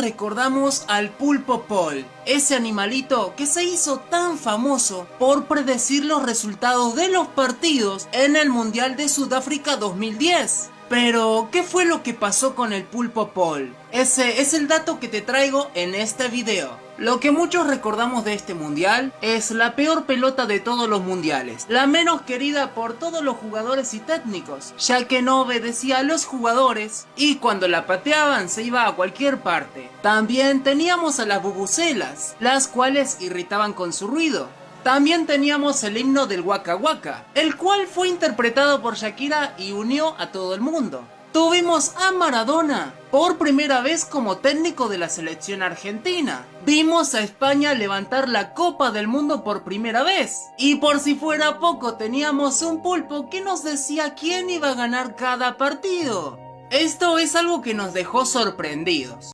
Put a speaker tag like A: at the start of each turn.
A: recordamos al Pulpo Paul, ese animalito que se hizo tan famoso por predecir los resultados de los partidos en el Mundial de Sudáfrica 2010. Pero, ¿qué fue lo que pasó con el Pulpo Paul? Ese es el dato que te traigo en este video. Lo que muchos recordamos de este mundial es la peor pelota de todos los mundiales, la menos querida por todos los jugadores y técnicos, ya que no obedecía a los jugadores y cuando la pateaban se iba a cualquier parte. También teníamos a las bubucelas, las cuales irritaban con su ruido, también teníamos el himno del Waka Waka, el cual fue interpretado por Shakira y unió a todo el mundo. Tuvimos a Maradona, por primera vez como técnico de la selección argentina. Vimos a España levantar la Copa del Mundo por primera vez. Y por si fuera poco teníamos un pulpo que nos decía quién iba a ganar cada partido. Esto es algo que nos dejó sorprendidos.